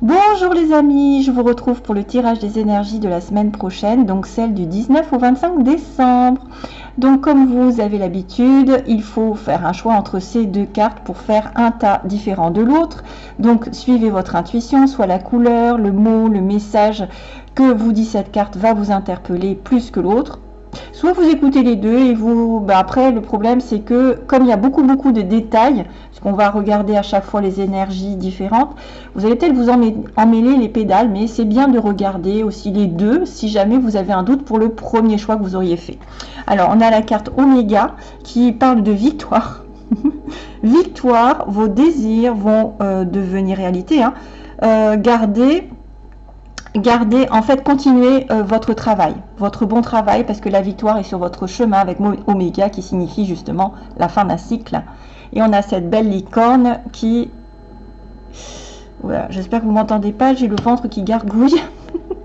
Bonjour les amis, je vous retrouve pour le tirage des énergies de la semaine prochaine, donc celle du 19 au 25 décembre. Donc comme vous avez l'habitude, il faut faire un choix entre ces deux cartes pour faire un tas différent de l'autre. Donc suivez votre intuition, soit la couleur, le mot, le message que vous dit cette carte va vous interpeller plus que l'autre. Soit vous écoutez les deux et vous... Bah, après, le problème, c'est que comme il y a beaucoup, beaucoup de détails, parce qu'on va regarder à chaque fois les énergies différentes, vous allez peut-être vous emmêler les pédales, mais c'est bien de regarder aussi les deux si jamais vous avez un doute pour le premier choix que vous auriez fait. Alors, on a la carte Oméga qui parle de victoire. victoire, vos désirs vont euh, devenir réalité. Hein. Euh, gardez gardez, en fait, continuez euh, votre travail, votre bon travail, parce que la victoire est sur votre chemin avec Oméga, qui signifie justement la fin d'un cycle. Et on a cette belle licorne qui... Voilà, j'espère que vous m'entendez pas, j'ai le ventre qui gargouille.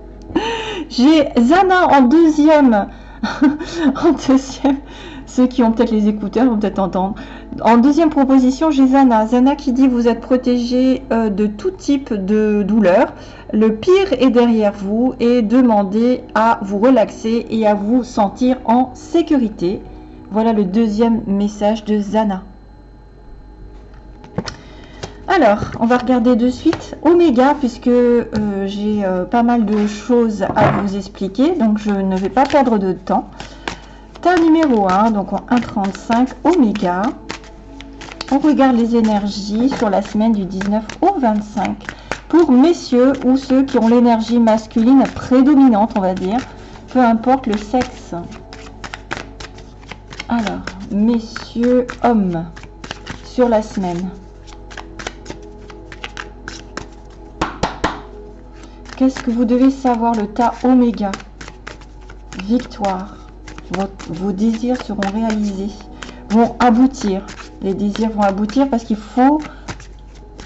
j'ai Zana en deuxième. en deuxième. Ceux qui ont peut-être les écouteurs vont peut-être entendre. En deuxième proposition, j'ai Zana. Zana qui dit vous êtes protégé euh, de tout type de douleur. Le pire est derrière vous et demandez à vous relaxer et à vous sentir en sécurité. Voilà le deuxième message de Zana. Alors, on va regarder de suite Oméga, puisque euh, j'ai euh, pas mal de choses à vous expliquer, donc je ne vais pas perdre de temps. Tas numéro 1, donc en 1,35 Oméga. On regarde les énergies sur la semaine du 19 au 25 pour messieurs ou ceux qui ont l'énergie masculine prédominante, on va dire, peu importe le sexe. Alors, messieurs, hommes, sur la semaine. Qu'est-ce que vous devez savoir Le tas oméga? Victoire. vos désirs seront réalisés, vont aboutir. Les désirs vont aboutir parce qu'il faut,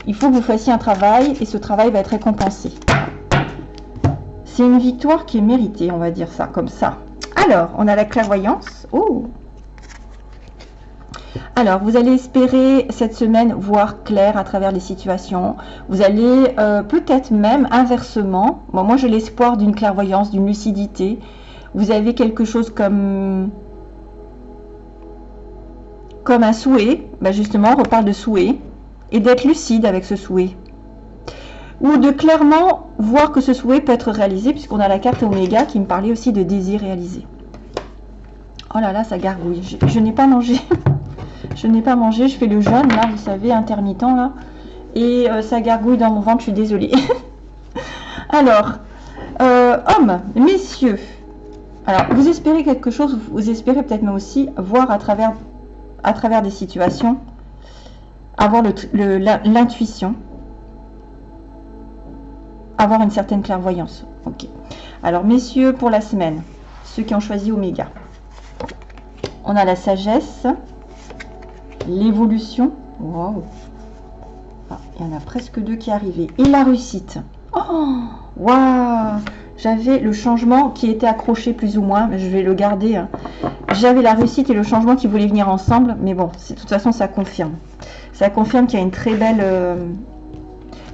il faut que vous fassiez un travail et ce travail va être récompensé. C'est une victoire qui est méritée, on va dire ça comme ça. Alors, on a la clairvoyance. Oh alors, vous allez espérer cette semaine voir clair à travers les situations. Vous allez euh, peut-être même inversement, moi j'ai l'espoir d'une clairvoyance, d'une lucidité. Vous avez quelque chose comme, comme un souhait. Ben justement, on reparle de souhait. Et d'être lucide avec ce souhait. Ou de clairement voir que ce souhait peut être réalisé, puisqu'on a la carte Oméga qui me parlait aussi de désir réalisé. Oh là là, ça gargouille. je n'ai pas mangé. Je n'ai pas mangé, je fais le jeûne, là, vous savez, intermittent, là. Et euh, ça gargouille dans mon ventre, je suis désolée. Alors, euh, hommes, messieurs, alors, vous espérez quelque chose, vous espérez peut-être même aussi voir à travers, à travers des situations, avoir l'intuition, avoir une certaine clairvoyance. Alors, messieurs, pour la semaine, ceux qui ont choisi Oméga, on a la sagesse, l'évolution. Wow. Ah, il y en a presque deux qui arrivaient. Et la réussite. Oh, waouh J'avais le changement qui était accroché plus ou moins, mais je vais le garder. Hein. J'avais la réussite et le changement qui voulaient venir ensemble, mais bon, de toute façon, ça confirme. Ça confirme qu'il y a une très belle, euh,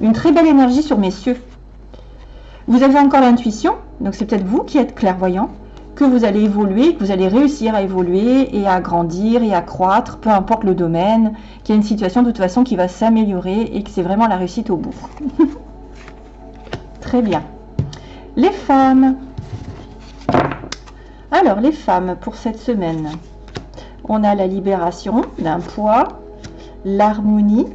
une très belle énergie sur messieurs. Vous avez encore l'intuition, donc c'est peut-être vous qui êtes clairvoyant que vous allez évoluer, que vous allez réussir à évoluer et à grandir et à croître, peu importe le domaine, qu'il y a une situation de toute façon qui va s'améliorer et que c'est vraiment la réussite au bout. Très bien. Les femmes. Alors, les femmes, pour cette semaine, on a la libération d'un poids, l'harmonie,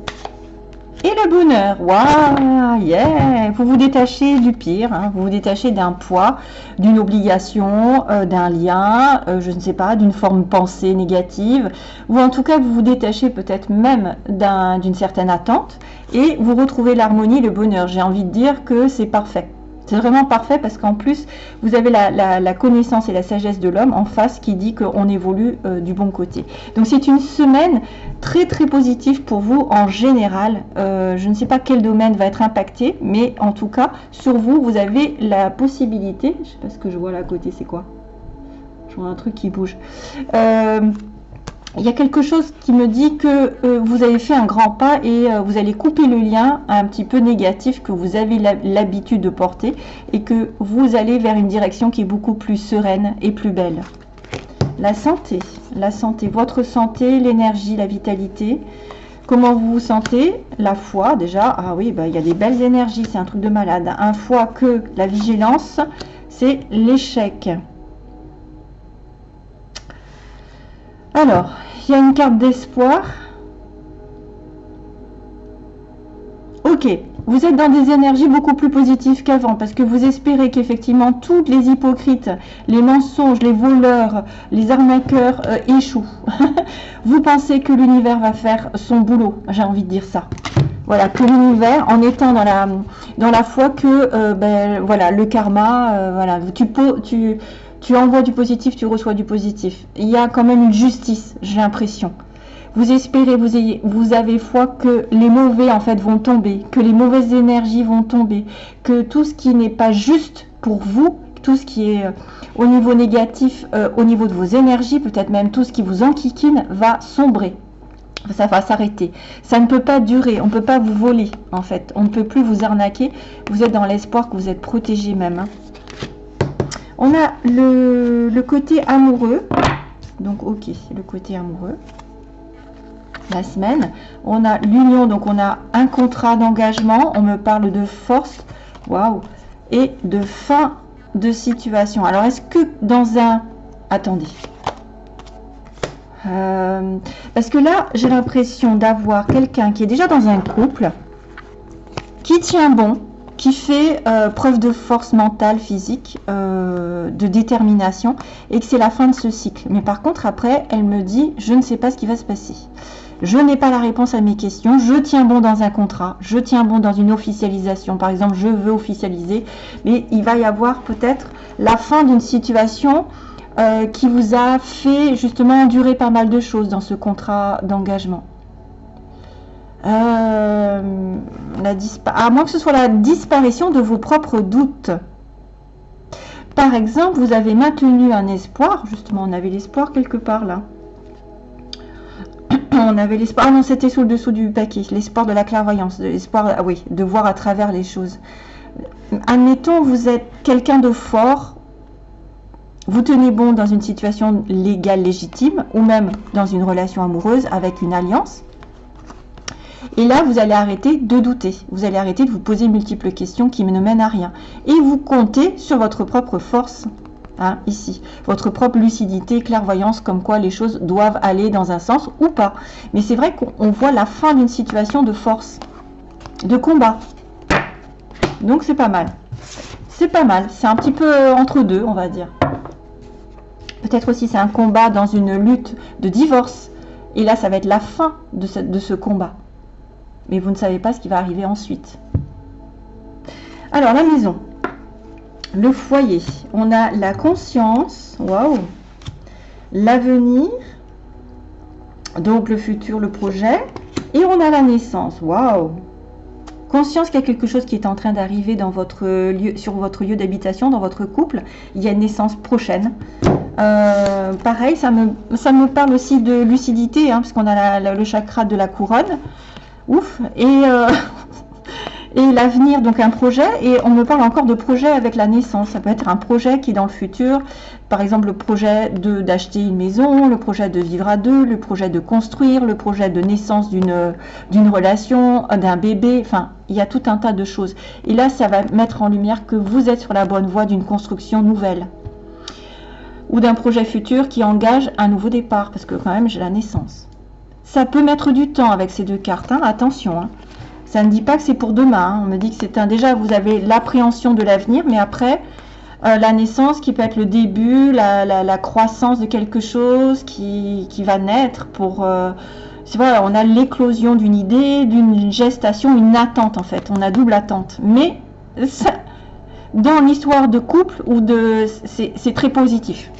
et le bonheur, waouh, yeah Vous vous détachez du pire, hein. vous vous détachez d'un poids, d'une obligation, euh, d'un lien, euh, je ne sais pas, d'une forme pensée négative, ou en tout cas vous vous détachez peut-être même d'une certaine attente, et vous retrouvez l'harmonie, le bonheur. J'ai envie de dire que c'est parfait. C'est vraiment parfait parce qu'en plus, vous avez la, connaissance et la sagesse de l'homme en face qui dit qu'on évolue euh, du bon côté. Donc c'est une semaine très très positive pour vous en général. Euh, je ne sais pas quel domaine va être impacté, mais en tout cas, sur vous, vous avez la possibilité, je ne sais pas ce que je vois là à côté, c'est quoi? Je vois un truc qui bouge. Euh, il y a quelque chose qui me dit que euh, vous avez fait un grand pas et euh, vous allez couper le lien un petit peu négatif que vous avez l'habitude de porter et que vous allez vers une direction qui est beaucoup plus sereine et plus belle. La santé, la santé, votre santé, l'énergie, la vitalité. Comment vous vous sentez? La foi, déjà. Ah oui, bah, il y a des belles énergies, c'est un truc de malade. Un foi que la vigilance, c'est l'échec. Alors, il y a une carte d'espoir. Ok, vous êtes dans des énergies beaucoup plus positives qu'avant parce que vous espérez qu'effectivement toutes les hypocrites, les mensonges, les voleurs, les arnaqueurs euh, échouent. vous pensez que l'univers va faire son boulot, j'ai envie de dire ça. Voilà, que l'univers, en étant dans la, foi que euh, ben, voilà, le karma, euh, voilà, tu, tu, tu envoies du positif, tu reçois du positif. Il y a quand même une justice, j'ai l'impression. Vous espérez, vous, avez foi que les mauvais en fait vont tomber, que les mauvaises énergies vont tomber, que tout ce qui n'est pas juste pour vous, tout ce qui est euh, au niveau négatif, euh, au niveau de vos énergies, peut-être même tout ce qui vous enquiquine, va sombrer. Ça va s'arrêter. Ça ne peut pas durer. On ne peut pas vous voler, en fait. On ne peut plus vous arnaquer. Vous êtes dans l'espoir que vous êtes protégé même. Hein. On a le, côté amoureux. Donc, ok, le côté amoureux. La semaine. On a l'union, donc on a un contrat d'engagement. On me parle de force. Waouh Et de fin de situation. Alors, est-ce que dans un... Attendez. Euh, parce que là, j'ai l'impression d'avoir quelqu'un qui est déjà dans un couple, qui tient bon, qui fait euh, preuve de force mentale, physique, euh, de détermination, et que c'est la fin de ce cycle. Mais par contre, après, elle me dit, je ne sais pas ce qui va se passer. Je n'ai pas la réponse à mes questions. Je tiens bon dans un contrat. Je tiens bon dans une officialisation. Par exemple, je veux officialiser. Mais il va y avoir peut-être la fin d'une situation euh, qui vous a fait justement endurer pas mal de choses dans ce contrat d'engagement. Euh, à moins que ce soit la disparition de vos propres doutes. Par exemple, vous avez maintenu un espoir, justement, on avait l'espoir quelque part là. On avait l'espoir, ah non, c'était sous le dessous du paquet, l'espoir de la clairvoyance, l'espoir, ah oui, de voir à travers les choses. Admettons, vous êtes quelqu'un de fort, vous tenez bon dans une situation légale légitime, ou même dans une relation amoureuse avec une alliance, et là, vous allez arrêter de douter. Vous allez arrêter de vous poser multiples questions qui ne mènent à rien. Et vous comptez sur votre propre force, hein, ici. Votre propre lucidité, clairvoyance, comme quoi les choses doivent aller dans un sens ou pas. Mais c'est vrai qu'on voit la fin d'une situation de force, de combat. Donc c'est pas mal. C'est pas mal. C'est un petit peu entre deux, on va dire. Peut-être aussi c'est un combat dans une lutte de divorce. Et là, ça va être la fin de ce combat mais vous ne savez pas ce qui va arriver ensuite. Alors, la maison, le foyer, on a la conscience, waouh, l'avenir, donc le futur, le projet, et on a la naissance, waouh, conscience qu'il y a quelque chose qui est en train d'arriver sur votre lieu d'habitation, dans votre couple. Il y a une naissance prochaine. Euh, pareil, ça me, parle aussi de lucidité, hein, puisqu'on a le chakra de la couronne ouf. Et, euh, et l'avenir, donc un projet, et on me parle encore de projet avec la naissance. Ça peut être un projet qui dans le futur, par exemple le projet d'acheter une maison, le projet de vivre à deux, le projet de construire, le projet de naissance d'une relation, d'un bébé, enfin, il y a tout un tas de choses. Et là, ça va mettre en lumière que vous êtes sur la bonne voie d'une construction nouvelle ou d'un projet futur qui engage un nouveau départ, parce que quand même j'ai la naissance. Ça peut mettre du temps avec ces deux cartes, hein. attention. Hein. Ça ne dit pas que c'est pour demain. Hein. On me dit que c'est un... Déjà, vous avez l'appréhension de l'avenir, mais après, euh, la naissance qui peut être le début, la, croissance de quelque chose qui, va naître pour... Euh, vrai, on a l'éclosion d'une idée, d'une gestation, une attente en fait. On a double attente. Mais dans l'histoire de couple ou de... C'est très positif.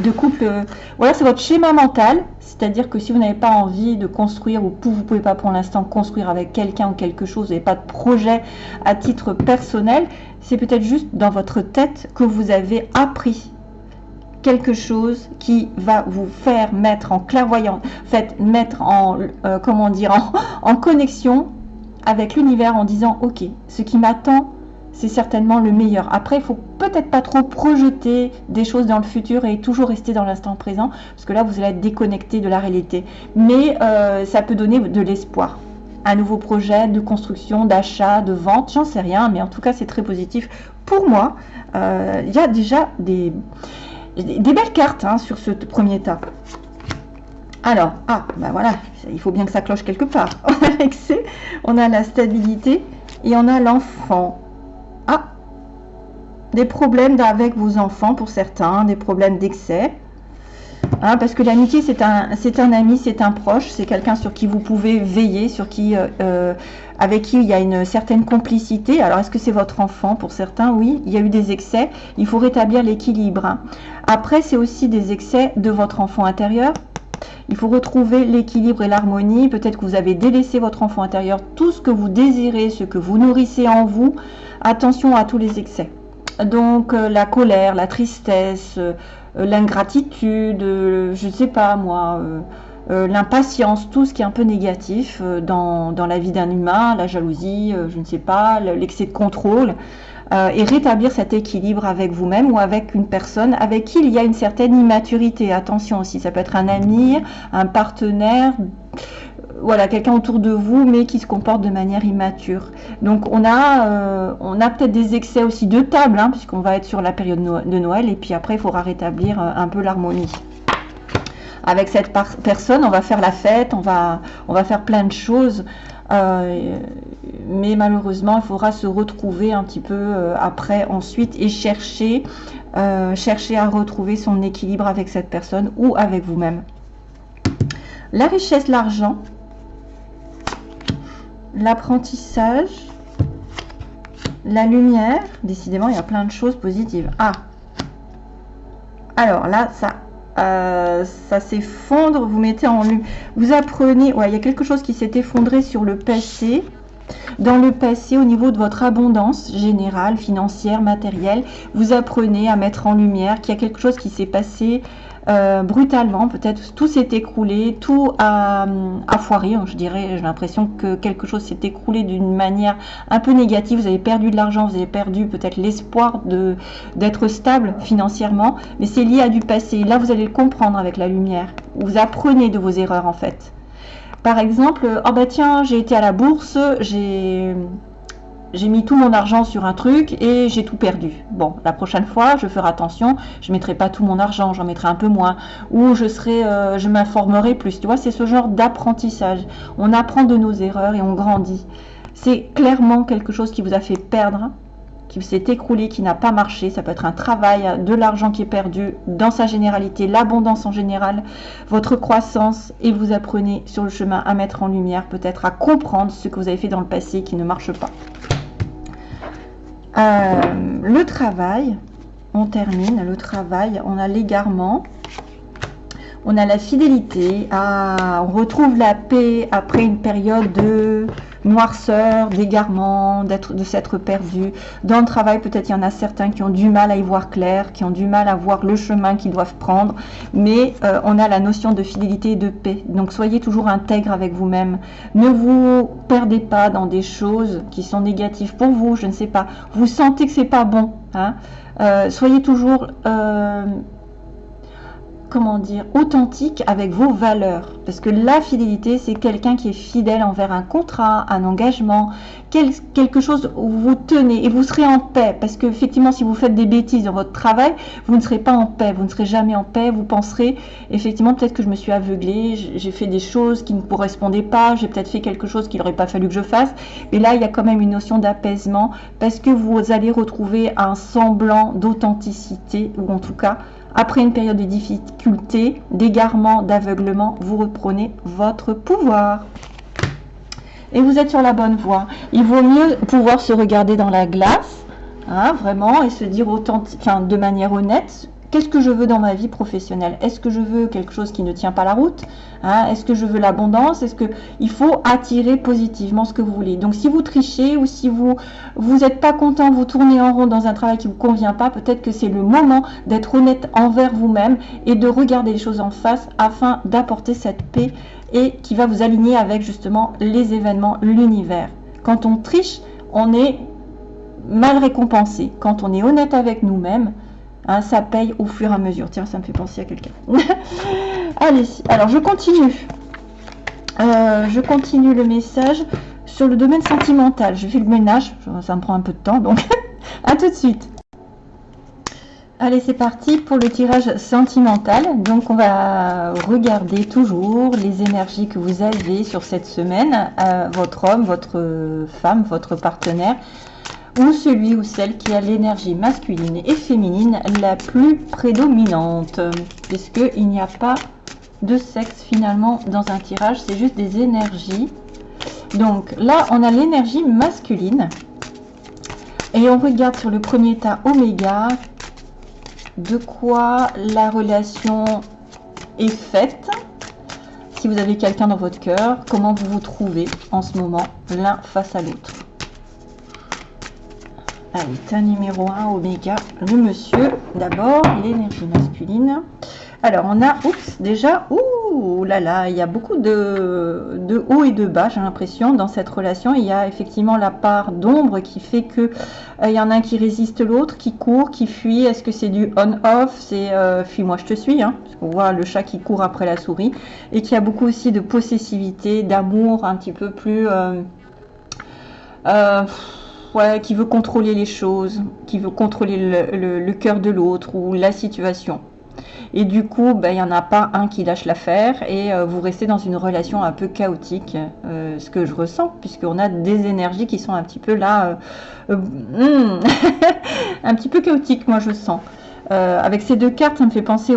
De couple... Euh, voilà, c'est votre schéma mental c'est-à-dire que si vous n'avez pas envie de construire ou vous ne pouvez pas pour l'instant construire avec quelqu'un ou quelque chose, vous n'avez pas de projet à titre personnel, c'est peut-être juste dans votre tête que vous avez appris quelque chose qui va vous faire mettre en clairvoyance, fait mettre en, euh, comment dire, en, connexion avec l'univers en disant, ok, ce qui m'attend, c'est certainement le meilleur. Après, il faut peut-être pas trop projeter des choses dans le futur et toujours rester dans l'instant présent, parce que là, vous allez être déconnecté de la réalité. Mais euh, ça peut donner de l'espoir. Un nouveau projet de construction, d'achat, de vente, j'en sais rien, mais en tout cas, c'est très positif pour moi. Euh, il y a déjà des, belles cartes hein, sur ce premier tas. Alors, ah, ben voilà, il faut bien que ça cloche quelque part. On a l'excès, on a la stabilité et on a l'enfant. Des problèmes avec vos enfants pour certains, des problèmes d'excès. Hein, parce que l'amitié, c'est un, un ami, c'est un proche, c'est quelqu'un sur qui vous pouvez veiller, sur qui, euh, euh, avec qui il y a une certaine complicité. Alors, est-ce que c'est votre enfant? Pour certains, oui, il y a eu des excès. Il faut rétablir l'équilibre. Hein. Après, c'est aussi des excès de votre enfant intérieur. Il faut retrouver l'équilibre et l'harmonie. Peut-être que vous avez délaissé votre enfant intérieur, tout ce que vous désirez, ce que vous nourrissez en vous. Attention à tous les excès. Donc, euh, la colère, la tristesse, euh, l'ingratitude, euh, je ne sais pas moi, l'impatience, tout ce qui est un peu négatif dans, la vie d'un humain, la jalousie, je ne sais pas, l'excès de contrôle, et rétablir cet équilibre avec vous-même ou avec une personne avec qui il y a une certaine immaturité. Attention aussi, ça peut être un ami, un partenaire, voilà, quelqu'un autour de vous, mais qui se comporte de manière immature. Donc on a, euh, a peut-être des excès aussi de table, hein, puisqu'on va être sur la période de Noël, et puis après il faudra rétablir euh, un peu l'harmonie. Avec cette personne, on va faire la fête, on va, on va faire plein de choses, euh, mais malheureusement il faudra se retrouver un petit peu après ensuite et chercher, chercher à retrouver son équilibre avec cette personne ou avec vous-même. La richesse, l'argent, l'apprentissage, la lumière. Décidément, il y a plein de choses positives. Ah Alors là, ça, euh, ça s'effondre. Vous mettez en lumière. Vous apprenez. Ouais, il y a quelque chose qui s'est effondré sur le passé. Dans le passé, au niveau de votre abondance générale, financière, matérielle, vous apprenez à mettre en lumière qu'il y a quelque chose qui s'est passé euh, brutalement, peut-être tout s'est écroulé, tout a, foiré, hein, je dirais, j'ai l'impression que quelque chose s'est écroulé d'une manière un peu négative, vous avez perdu de l'argent, vous avez perdu peut-être l'espoir d'être stable financièrement, mais c'est lié à du passé, là vous allez le comprendre avec la lumière, vous apprenez de vos erreurs en fait. Par exemple, oh bah tiens, j'ai été à la bourse, j'ai j'ai mis tout mon argent sur un truc et j'ai tout perdu. Bon, la prochaine fois, je ferai attention, je ne mettrai pas tout mon argent, j'en mettrai un peu moins, ou je serai, euh, je m'informerai plus. Tu vois, c'est ce genre d'apprentissage. On apprend de nos erreurs et on grandit. C'est clairement quelque chose qui vous a fait perdre, qui s'est écroulé, qui n'a pas marché. Ça peut être un travail, de l'argent qui est perdu, dans sa généralité, l'abondance en général, votre croissance, et vous apprenez sur le chemin à mettre en lumière, peut-être à comprendre ce que vous avez fait dans le passé qui ne marche pas. Euh, le travail, on termine le travail, on a l'égarement, on a la fidélité, on retrouve la paix après une période de noirceur, d'égarement, de s'être perdu. Dans le travail, peut-être il y en a certains qui ont du mal à y voir clair, qui ont du mal à voir le chemin qu'ils doivent prendre, mais euh, on a la notion de fidélité et de paix. Donc soyez toujours intègre avec vous-même. Ne vous perdez pas dans des choses qui sont négatives pour vous, je ne sais pas. Vous sentez que c'est pas bon. Hein euh, soyez toujours euh, comment dire, authentique avec vos valeurs. Parce que la fidélité, c'est quelqu'un qui est fidèle envers un contrat, un engagement, quelque chose où vous tenez et vous serez en paix. Parce que effectivement, si vous faites des bêtises dans votre travail, vous ne serez pas en paix, vous ne serez jamais en paix. Vous penserez, effectivement, peut-être que je me suis aveuglé, j'ai fait des choses qui ne correspondaient pas, j'ai peut-être fait quelque chose qu'il n'aurait pas fallu que je fasse. Mais là, il y a quand même une notion d'apaisement parce que vous allez retrouver un semblant d'authenticité, ou en tout cas, après une période de difficulté, d'égarement, d'aveuglement, vous reprenez votre pouvoir. Et vous êtes sur la bonne voie. Il vaut mieux pouvoir se regarder dans la glace, hein, vraiment, et se dire autant, de manière honnête qu'est-ce que je veux dans ma vie professionnelle? Est-ce que je veux quelque chose qui ne tient pas la route? Hein? Est-ce que je veux l'abondance? Est-ce que il faut attirer positivement ce que vous voulez? Donc si vous trichez ou si vous n'êtes pas content, vous tournez en rond dans un travail qui vous convient pas, peut-être que c'est le moment d'être honnête envers vous-même et de regarder les choses en face afin d'apporter cette paix et qui va vous aligner avec justement les événements, l'univers. Quand on triche, on est mal récompensé. Quand on est honnête avec nous-mêmes, hein, ça paye au fur et à mesure. Tiens, ça me fait penser à quelqu'un. Allez, alors je continue. Euh, je continue le message sur le domaine sentimental. Je fais le ménage, ça me prend un peu de temps, donc à tout de suite. Allez, c'est parti pour le tirage sentimental. Donc, on va regarder toujours les énergies que vous avez sur cette semaine. Euh, votre homme, votre femme, votre partenaire ou celui ou celle qui a l'énergie masculine et féminine la plus prédominante. Puisqu'il n'y a pas de sexe finalement dans un tirage, c'est juste des énergies. Donc là, on a l'énergie masculine. Et on regarde sur le premier tas oméga de quoi la relation est faite. Si vous avez quelqu'un dans votre cœur, comment vous vous trouvez en ce moment l'un face à l'autre. Allez, tas numéro 1, oméga, le monsieur. D'abord, l'énergie masculine. Alors, on a, oups, déjà, ouh là là, il y a beaucoup de, de et de bas, j'ai l'impression, dans cette relation. Il y a effectivement la part d'ombre qui fait que euh, il y en a un qui résiste l'autre, qui court, qui fuit. Est-ce que c'est du on-off? C'est euh, fuis-moi, je te suis. Hein, qu'on voit le chat qui court après la souris. Et qui a beaucoup aussi de possessivité, d'amour un petit peu plus... Euh, qui veut contrôler les choses, qui veut contrôler le, le cœur de l'autre ou la situation. Et du coup, ben, il n'y en a pas un qui lâche l'affaire et euh, vous restez dans une relation un peu chaotique, euh, ce que je ressens, puisqu'on a des énergies qui sont un petit peu là, euh, hmm, un petit peu chaotiques, moi je sens. Avec ces deux cartes, ça me fait penser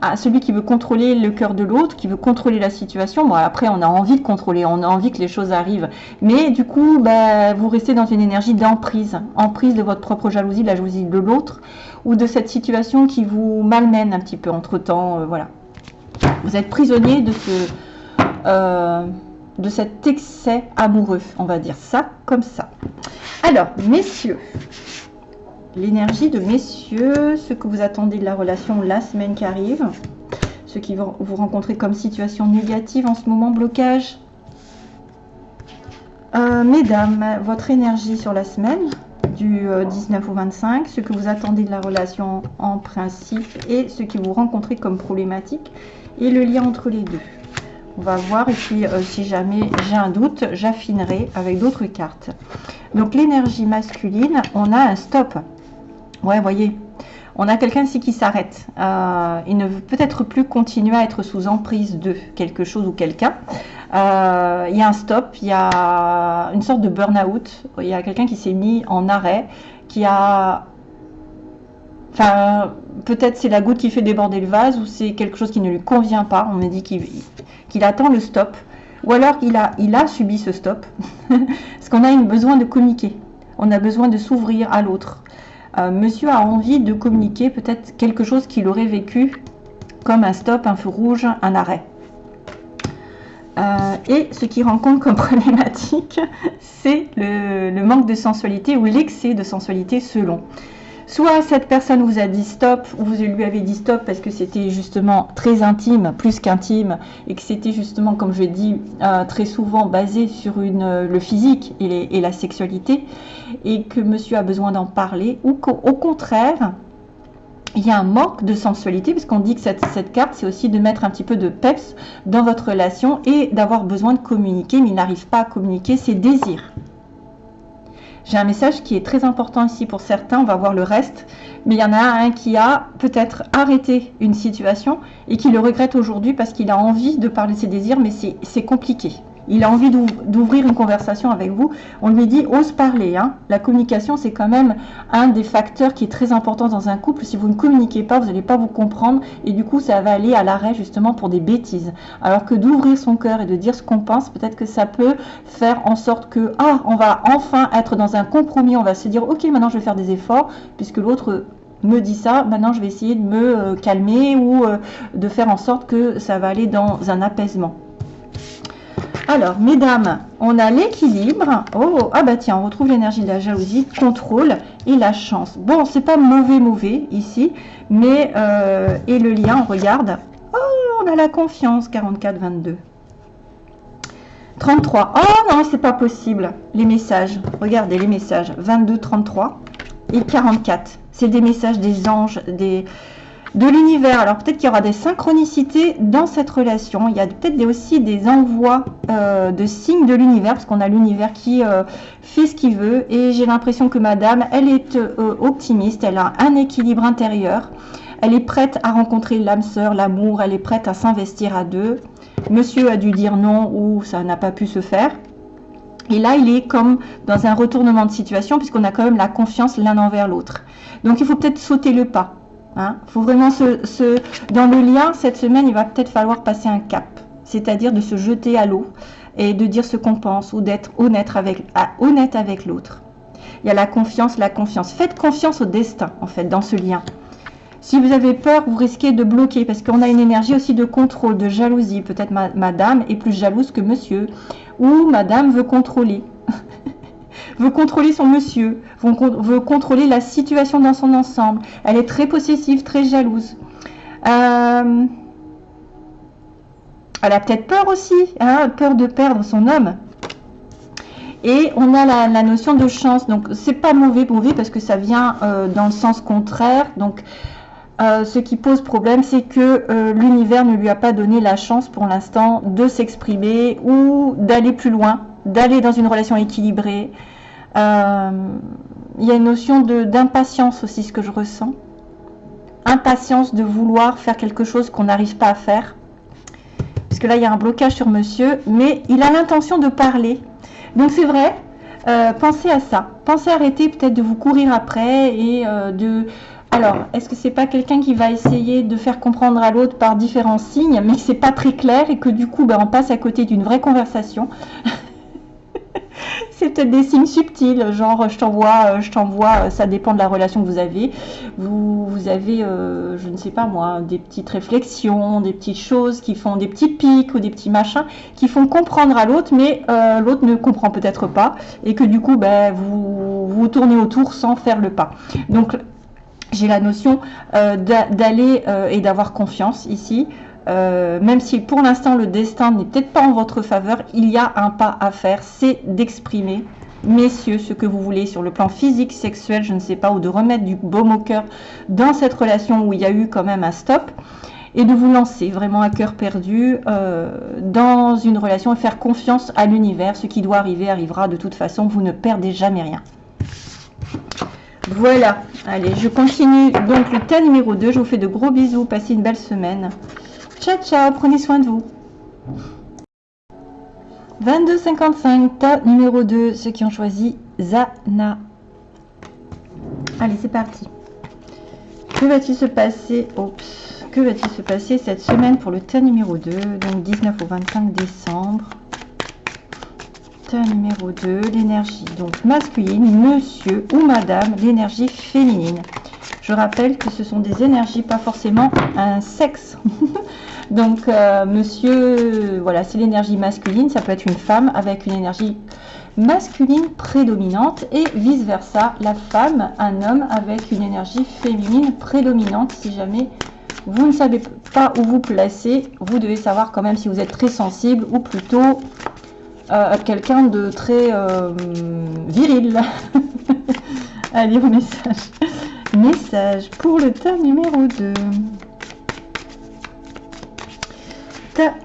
à celui qui veut contrôler le cœur de l'autre, qui veut contrôler la situation. Bon, après, on a envie de contrôler, on a envie que les choses arrivent. Mais du coup, ben, vous restez dans une énergie d'emprise, emprise de votre propre jalousie, de la jalousie de l'autre ou de cette situation qui vous malmène un petit peu entre temps. Euh, voilà. Vous êtes prisonnier de ce, euh, de cet excès amoureux, on va dire ça comme ça. Alors, messieurs, l'énergie de messieurs, ce que vous attendez de la relation la semaine qui arrive, ce qui vous rencontrer comme situation négative en ce moment, blocage. Euh, mesdames, votre énergie sur la semaine, du 19 euh, au 25, ce que vous attendez de la relation en principe et ce que vous rencontrez comme problématique et le lien entre les deux. On va voir et puis euh, si jamais j'ai un doute, j'affinerai avec d'autres cartes. Donc l'énergie masculine, on a un stop. Ouais, voyez, on a quelqu'un ici qui s'arrête. Euh, il ne veut peut-être plus continuer à être sous emprise de quelque chose ou quelqu'un. Euh, il y a un stop, il y a une sorte de burn-out. Il y a quelqu'un qui s'est mis en arrêt, qui a... Enfin, peut-être c'est la goutte qui fait déborder le vase ou c'est quelque chose qui ne lui convient pas. On me dit qu'il attend le stop. Ou alors il a, il a subi ce stop. Parce qu'on a besoin de communiquer. On a besoin de s'ouvrir à l'autre. Euh, monsieur a envie de communiquer peut-être quelque chose qu'il aurait vécu comme un stop, un feu rouge, un arrêt. Euh, et ce qui rencontre comme problématique, c'est le, manque de sensualité ou l'excès de sensualité selon. Soit cette personne vous a dit stop, ou vous lui avez dit stop parce que c'était justement très intime, plus qu'intime, et que c'était justement, comme je dis euh, très souvent, basé sur une, le physique et, la sexualité, et que monsieur a besoin d'en parler, ou qu'au contraire, il y a un manque de sensualité, puisqu'on dit que cette carte, c'est aussi de mettre un petit peu de peps dans votre relation et d'avoir besoin de communiquer, mais il n'arrive pas à communiquer ses désirs. J'ai un message qui est très important ici pour certains, on va voir le reste, mais il y en a un qui a peut-être arrêté une situation et qui le regrette aujourd'hui parce qu'il a envie de parler de ses désirs, mais c'est compliqué il a envie d'ouvrir une conversation avec vous, on lui dit ose parler. Hein. La communication, c'est quand même un des facteurs qui est très important dans un couple. Si vous ne communiquez pas, vous n'allez pas vous comprendre et du coup, ça va aller à l'arrêt justement pour des bêtises. Alors que d'ouvrir son cœur et de dire ce qu'on pense, peut-être que ça peut faire en sorte que, ah, on va enfin être dans un compromis, on va se dire, ok, maintenant je vais faire des efforts, puisque l'autre me dit ça, maintenant je vais essayer de me euh, calmer ou euh, de faire en sorte que ça va aller dans un apaisement. Alors, mesdames, on a l'équilibre. Oh, ah bah tiens, on retrouve l'énergie de la jalousie, contrôle et la chance. Bon, c'est pas mauvais, mauvais ici, mais euh, et le lien, on regarde. Oh, on a la confiance, 44, 22. 33. Oh non, c'est pas possible. Les messages, regardez les messages. 22, 33 et 44. C'est des messages des anges, des, de l'univers. Alors peut-être qu'il y aura des synchronicités dans cette relation. Il y a peut-être aussi des envois euh, de signes de l'univers, parce qu'on a l'univers qui euh, fait ce qu'il veut. Et j'ai l'impression que madame, elle est euh, optimiste, elle a un équilibre intérieur. Elle est prête à rencontrer l'âme sœur, l'amour, elle est prête à s'investir à deux. Monsieur a dû dire non ou ça n'a pas pu se faire. Et là, il est comme dans un retournement de situation, puisqu'on a quand même la confiance l'un envers l'autre. Donc, il faut peut-être sauter le pas. Hein? faut vraiment se, Dans le lien, cette semaine, il va peut-être falloir passer un cap. C'est-à-dire de se jeter à l'eau et de dire ce qu'on pense ou d'être honnête avec, honnête avec l'autre. Il y a la confiance, la confiance. Faites confiance au destin, en fait, dans ce lien. Si vous avez peur, vous risquez de bloquer parce qu'on a une énergie aussi de contrôle, de jalousie. Peut-être madame est plus jalouse que monsieur ou madame veut contrôler. veut contrôler son monsieur, veut contrôler la situation dans son ensemble. Elle est très possessive, très jalouse. Euh, elle a peut-être peur aussi, hein, peur de perdre son homme. Et on a la, notion de chance. Donc, c'est pas mauvais, mauvais parce que ça vient euh, dans le sens contraire. Donc, euh, ce qui pose problème, c'est que l'univers ne lui a pas donné la chance pour l'instant de s'exprimer ou d'aller plus loin, d'aller dans une relation équilibrée, il y a une notion d'impatience aussi, ce que je ressens. Impatience de vouloir faire quelque chose qu'on n'arrive pas à faire. Parce que là, il y a un blocage sur monsieur, mais il a l'intention de parler. Donc c'est vrai, euh, pensez à ça. Pensez à arrêter peut-être de vous courir après et euh, de... Alors, est-ce que c'est pas quelqu'un qui va essayer de faire comprendre à l'autre par différents signes, mais que c'est pas très clair et que du coup, ben, on passe à côté d'une vraie conversation? c'est peut-être des signes subtils, genre je t'envoie, euh, je t'envoie, euh, ça dépend de la relation que vous avez. Vous, avez, euh, je ne sais pas moi, des petites réflexions, des petites choses qui font des petits pics ou des petits machins qui font comprendre à l'autre, mais l'autre ne comprend peut-être pas et que du coup, ben, vous vous tournez autour sans faire le pas. Donc j'ai la notion d'aller et d'avoir confiance ici. Euh, même si pour l'instant le destin n'est peut-être pas en votre faveur, il y a un pas à faire, c'est d'exprimer, messieurs, ce que vous voulez sur le plan physique, sexuel, je ne sais pas, ou de remettre du baume au cœur dans cette relation où il y a eu quand même un stop, et de vous lancer vraiment à cœur perdu euh, dans une relation et faire confiance à l'univers. Ce qui doit arriver arrivera de toute façon, vous ne perdez jamais rien. Voilà, allez, je continue donc le tas numéro 2. Je vous fais de gros bisous, passez une belle semaine. Ciao, ciao, prenez soin de vous. 22,55, tas numéro 2, ceux qui ont choisi Zana. Allez, c'est parti. Que va-t-il se passer Oups. Que va-t-il se passer cette semaine pour le tas numéro 2, donc 19 au 25 décembre? Tas numéro 2, l'énergie donc masculine, monsieur ou madame, l'énergie féminine. Je rappelle que ce sont des énergies, pas forcément un sexe. Donc, euh, monsieur, voilà, c'est l'énergie masculine, ça peut être une femme avec une énergie masculine prédominante et vice-versa, la femme, un homme avec une énergie féminine prédominante. Si jamais vous ne savez pas où vous placer, vous devez savoir quand même si vous êtes très sensible ou plutôt euh, quelqu'un de très euh, viril. Allez, au message. Message pour le tas numéro 2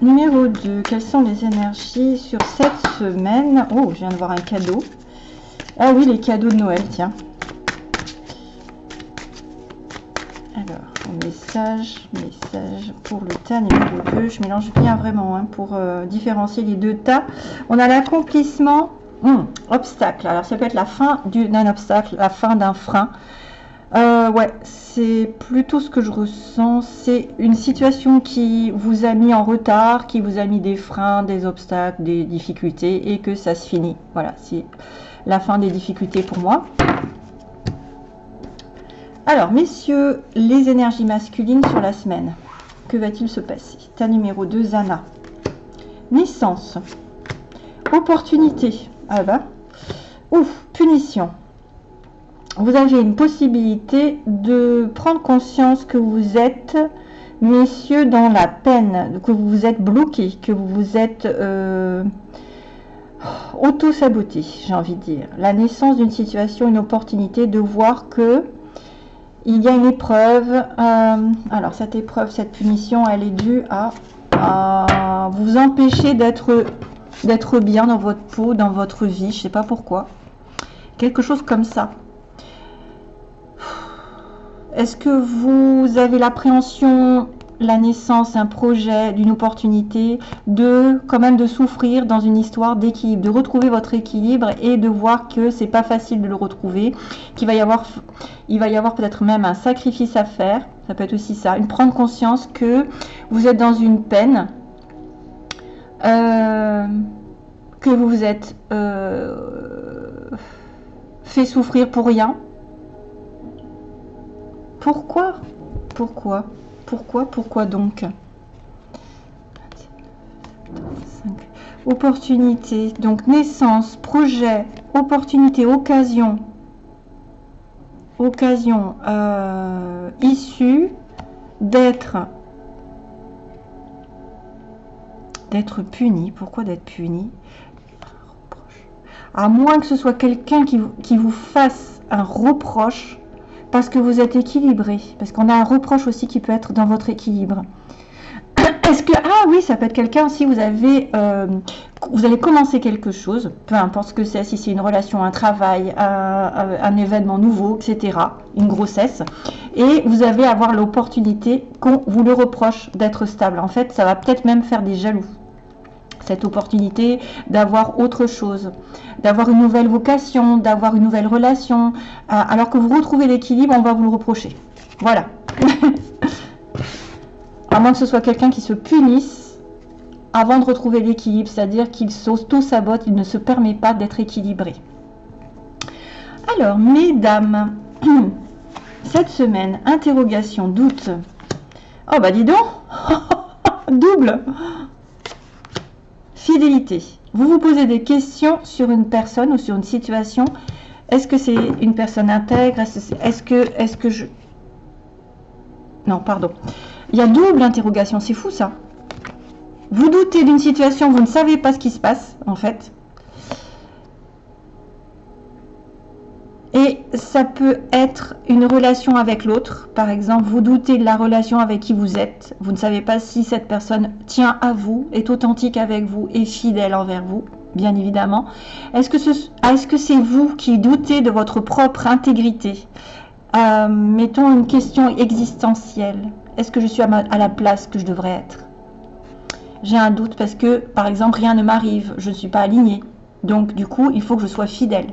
numéro 2. Quelles sont les énergies sur cette semaine? Oh, je viens de voir un cadeau. Ah oui, les cadeaux de Noël, tiens. Alors, message, message pour le tas numéro 2. Je mélange bien vraiment hein, pour euh, différencier les deux tas. On a l'accomplissement, hum, obstacle. Alors, ça peut être la fin d'un obstacle, la fin d'un frein. Euh, ouais, c'est plutôt ce que je ressens. C'est une situation qui vous a mis en retard, qui vous a mis des freins, des obstacles, des difficultés et que ça se finit. Voilà, c'est la fin des difficultés pour moi. Alors, messieurs, les énergies masculines sur la semaine. Que va-t-il se passer? Ta numéro 2, Zana. Naissance. Opportunité. Ah bah. Ouf, punition. Vous avez une possibilité de prendre conscience que vous êtes, messieurs, dans la peine, que vous vous êtes bloqué, que vous vous êtes euh, auto-saboté, j'ai envie de dire. La naissance d'une situation, une opportunité de voir que il y a une épreuve. Euh, alors, cette épreuve, cette punition, elle est due à, vous empêcher d'être bien dans votre peau, dans votre vie. Je sais pas pourquoi. Quelque chose comme ça. Est-ce que vous avez l'appréhension la naissance, un projet, d'une opportunité, de quand même de souffrir dans une histoire d'équilibre, de retrouver votre équilibre et de voir que c'est pas facile de le retrouver, qu'il va y avoir, peut-être même un sacrifice à faire? Ça peut être aussi ça, une prendre conscience que vous êtes dans une peine, euh, que vous vous êtes euh, fait souffrir pour rien. Pourquoi Pourquoi pourquoi Pourquoi donc Opportunité, donc naissance, projet, opportunité, occasion, occasion euh, issue d'être d'être puni. Pourquoi d'être puni? À moins que ce soit quelqu'un qui, qui vous fasse un reproche parce que vous êtes équilibré, parce qu'on a un reproche aussi qui peut être dans votre équilibre. Est-ce que ah oui, ça peut être quelqu'un si vous avez euh, vous allez commencer quelque chose, peu importe ce que c'est, si c'est une relation, un travail, un, événement nouveau, etc., une grossesse, et vous allez avoir l'opportunité qu'on vous le reproche d'être stable. En fait, ça va peut-être même faire des jaloux cette opportunité d'avoir autre chose, d'avoir une nouvelle vocation, d'avoir une nouvelle relation. Euh, alors que vous retrouvez l'équilibre, on va vous le reprocher. Voilà. à moins que ce soit quelqu'un qui se punisse avant de retrouver l'équilibre, c'est-à-dire qu'il s'auto-sabote, il ne se permet pas d'être équilibré. Alors, mesdames, cette semaine, interrogation, doute. Oh bah dis donc Double Fidélité. Vous vous posez des questions sur une personne ou sur une situation. Est-ce que c'est une personne intègre? Est-ce que, est que je... Non, pardon. Il y a double interrogation, c'est fou ça. Vous doutez d'une situation, vous ne savez pas ce qui se passe, en fait. Et ça peut être une relation avec l'autre. Par exemple, vous doutez de la relation avec qui vous êtes. Vous ne savez pas si cette personne tient à vous, est authentique avec vous, est fidèle envers vous, bien évidemment. Est-ce que c'est -ce vous qui doutez de votre propre intégrité? Euh, Mettons une question existentielle. Est-ce que je suis à la place que je devrais être? J'ai un doute parce que, par exemple, rien ne m'arrive. Je ne suis pas alignée. Donc, du coup, il faut que je sois fidèle.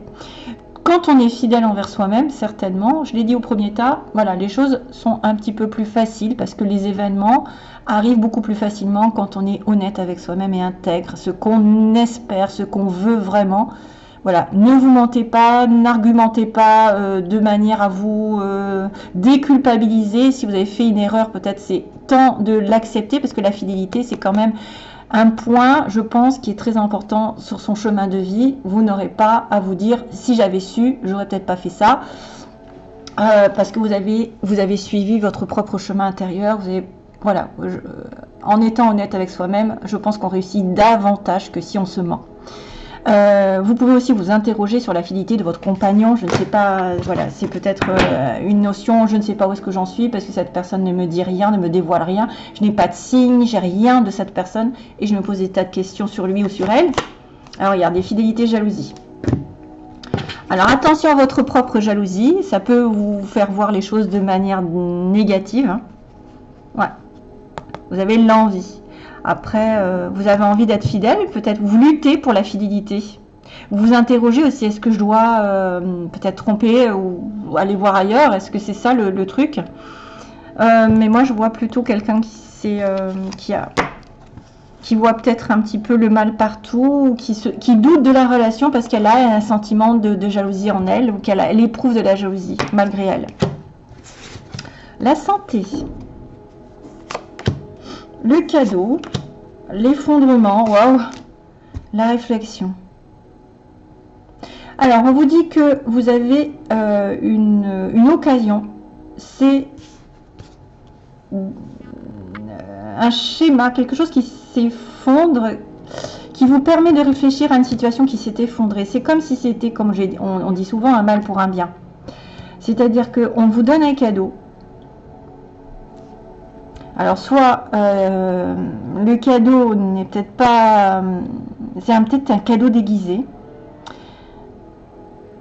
Quand on est fidèle envers soi-même, certainement, je l'ai dit au premier tas, voilà, les choses sont un petit peu plus faciles parce que les événements arrivent beaucoup plus facilement quand on est honnête avec soi-même et intègre ce qu'on espère, ce qu'on veut vraiment. Voilà, ne vous mentez pas, n'argumentez pas euh, de manière à vous euh, déculpabiliser. Si vous avez fait une erreur, peut-être c'est temps de l'accepter parce que la fidélité, c'est quand même un point, je pense, qui est très important sur son chemin de vie. Vous n'aurez pas à vous dire si j'avais su, j'aurais peut-être pas fait ça. Euh, parce que vous avez, suivi votre propre chemin intérieur. Vous voilà, en étant honnête avec soi-même, je pense qu'on réussit davantage que si on se ment. Euh, vous pouvez aussi vous interroger sur la fidélité de votre compagnon. Je ne sais pas, voilà, c'est peut-être euh, une notion, je ne sais pas où est-ce que j'en suis parce que cette personne ne me dit rien, ne me dévoile rien. Je n'ai pas de signe, j'ai rien de cette personne et je me pose des tas de questions sur lui ou sur elle. Alors regardez, fidélité, jalousie. Alors attention à votre propre jalousie, ça peut vous faire voir les choses de manière négative. Hein. Ouais, vous avez l'envie. Après, euh, vous avez envie d'être fidèle, peut-être vous luttez pour la fidélité. Vous vous interrogez aussi, est-ce que je dois euh, peut-être tromper ou, aller voir ailleurs? Est-ce que c'est ça le, truc? Euh, Mais moi, je vois plutôt quelqu'un qui, voit peut-être un petit peu le mal partout, qui, se, qui doute de la relation parce qu'elle a un sentiment de, jalousie en elle, ou qu'elle elle éprouve de la jalousie malgré elle. La santé. Le cadeau. L'effondrement. Waouh La réflexion. Alors, on vous dit que vous avez euh, une, occasion. C'est un schéma, quelque chose qui s'effondre, qui vous permet de réfléchir à une situation qui s'est effondrée. C'est comme si c'était, comme on, on dit souvent, un mal pour un bien. C'est-à-dire qu'on vous donne un cadeau. Alors soit euh, le cadeau n'est peut-être pas... C'est peut-être un cadeau déguisé.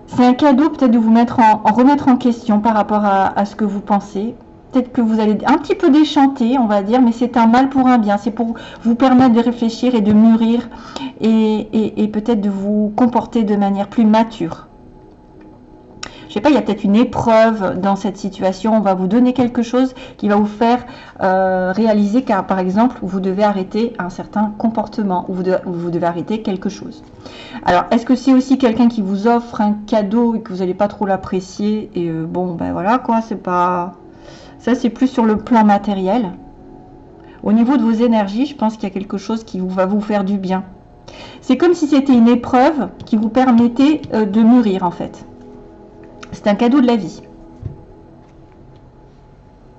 C'est un cadeau peut-être de vous mettre en, remettre en question par rapport à ce que vous pensez peut-être que vous allez un petit peu déchanter, on va dire, mais c'est un mal pour un bien. C'est pour vous permettre de réfléchir et de mûrir et, peut-être de vous comporter de manière plus mature. Je sais pas, il y a peut-être une épreuve dans cette situation. On va vous donner quelque chose qui va vous faire euh, réaliser car, par exemple, vous devez arrêter un certain comportement ou vous, devez arrêter quelque chose. Alors, est-ce que c'est aussi quelqu'un qui vous offre un cadeau et que vous n'allez pas trop l'apprécier et euh, bon, ben voilà quoi, c'est pas ça, c'est plus sur le plan matériel. Au niveau de vos énergies, je pense qu'il y a quelque chose qui va vous faire du bien. C'est comme si c'était une épreuve qui vous permettait euh, de mûrir, en fait. C'est un cadeau de la vie.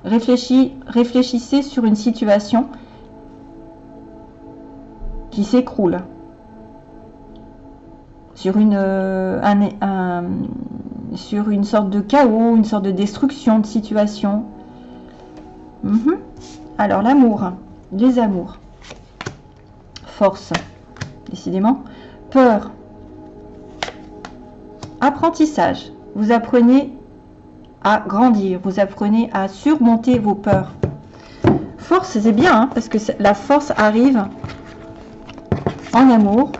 réfléchissez sur une situation qui s'écroule. Sur une, euh, sur une sorte de chaos, une sorte de destruction de situation. Mhm. Alors, l'amour, les amours. Force, décidément. Peur. Apprentissage. Vous apprenez à grandir, vous apprenez à surmonter vos peurs. Force, c'est bien, hein, parce que la force arrive en amour.